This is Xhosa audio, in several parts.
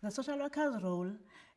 The social worker's role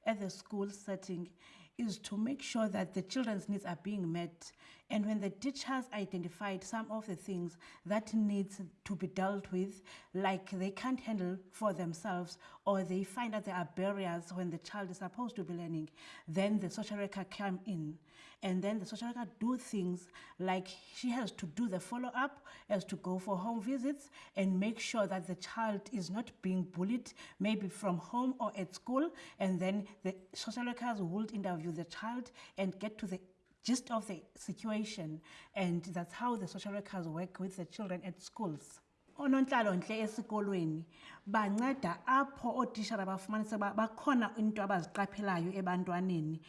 at the school setting is to make sure that the children's needs are being met and when the teacher has identified some of the things that needs to be dealt with, like they can't handle for themselves, or they find that there are barriers when the child is supposed to be learning, then the social worker come in. And then the social worker do things like she has to do the follow-up, has to go for home visits and make sure that the child is not being bullied, maybe from home or at school. And then the social workers would interview the child and get to the gist of the situation and that's how the social workers work with the children at schools onontlalontle esikolweni banceda apho ootishara bafumanise uba bakhona into abaziqaphelayo ebantwaneni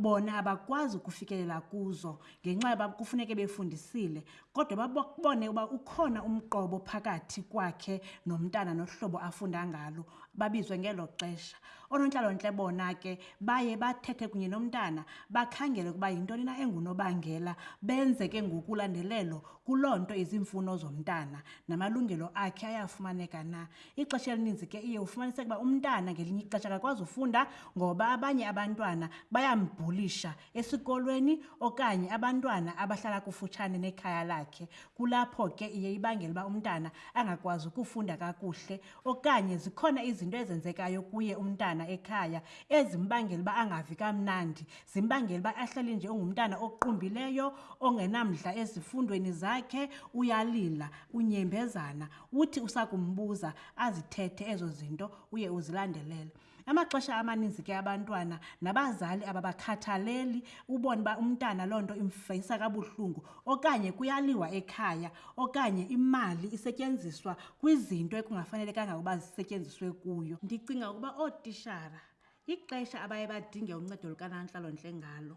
bona abakwazi ukufikelela kuzo ngenxa yoba kufuneke befundisile kodwa babone uba ukhona umqobo phakathi kwakhe nomntana nohlobo afunda ngalo babizwe ngelo xesha oonontlalontle bona ke baye bathethe kunye nomntana bakhangele ukuba yintoni na engunobangela benze ke ngokulandelelo kuloo nto izimfuno zomntana namalungelo akhe ayafumaneka na ixesha elininzi ke iye ufumaniseka uba umntana ngelinye ixesha akakwazi ufunda ngoba abanye abantwana bayambhulisha esikolweni okanye abantwana abahlala kufutshane nekhaya lakhe kulapho ke iye ibangela uba umntana angakwazi ukufunda kakuhle okanye zikhona izinto ezenzekayo kuye umntana ekhaya ezimbangela uba angavi kamnandi zimbangela uba ahlale nje ungumntana oqumbileyo ongenamdla ezifundweni zakhe uyalila unyembezana uthi usakumbuza azithethe ezo zinto uye uzilandelele Amaxesha amaninzi ke abantwana nabazali ababakhathaleli, ubone uba umntana loo nto imvisa kabuhlungu. Okanye kuyaliwa ekhaya okanye imali isetyenziswa kwizinto ekungafanelekanga uba zisetyenziswe kuyo. Ndicinga ukuba ootishara ixesha abaye badinge uncedo lukanantlalontle ngalo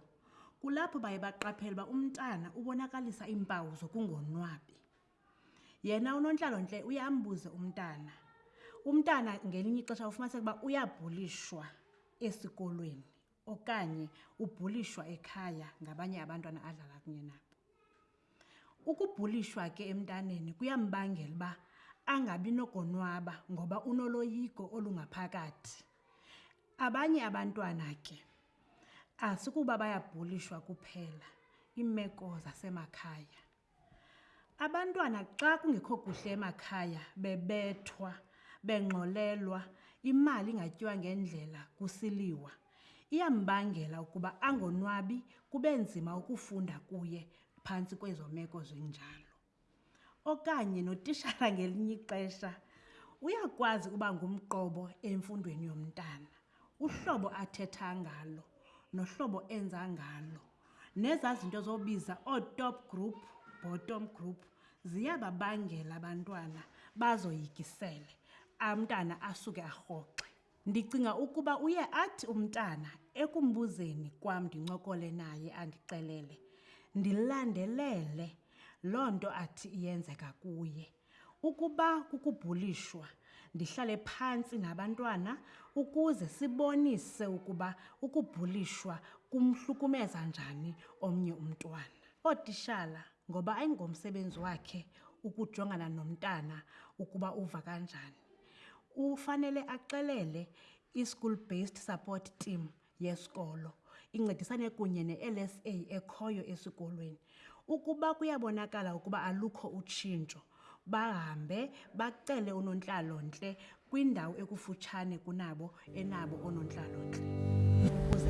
kulapho baye baqaphela uba umntana ubonakalisa iimpawu zokungonwabi. yena unontlalontle uye ambuze umntana umntana ngelinye ixesha ufumaniseka uba uyabhulishwa esikolweni okanye ubhulishwa ekhaya ngabanye abantwana adlala kunye nabo ukubhulishwa ke emntaneni kuyambangela uba angabi nogonwaba ngoba unoloyiko olungaphakathi abanye abantwana ke asikuba bayabhulishwa kuphela iimeko zasemakhaya Abantwana xa kungekho kuhle emakhaya bebethwa, bengxolelwa, imali ingatyiwa ngendlela, kusiliwa, iyambangela ukuba angonwabi, kube nzima ukufunda kuye phantsi kwezo meko zinjalo. Okanye notishara ngelinye ixesha uyakwazi ukuba ngumqobo emfundweni yomntana, uhlobo athetha ngalo nohlobo enza ngalo. nezaa zinto zobiza ootop group bottom group ziyababangela abantwana bazoyikisele umntana asuke arhoxe ndicinga ukuba uye athi umntana ekumbuzeni kwam ndincokole naye andixelele ndilandelele loo nto athi iyenzeka kuye Ukuba kukubhulishwa, ndihlale phantsi nabantwana ukuze sibonise ukuba ukubhulishwa kumhlukumeza njani omnye umntwana. Ootishala ngoba ayingomsebenzi wakhe ukujongana nomntana ukuba uva kanjani. Ufanele axelele i-school based support team yesikolo incedisane kunye ne-lsa ekhoyo esikolweni ukuba kuyabonakala ukuba alukho utshintsho bahambe bacele unontlalo-ntle kwindawo ekufutshane kunabo enabo onontlalo-ntle ukuze